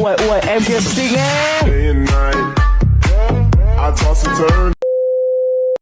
what, what, MKFC? Day and night, I toss and turn.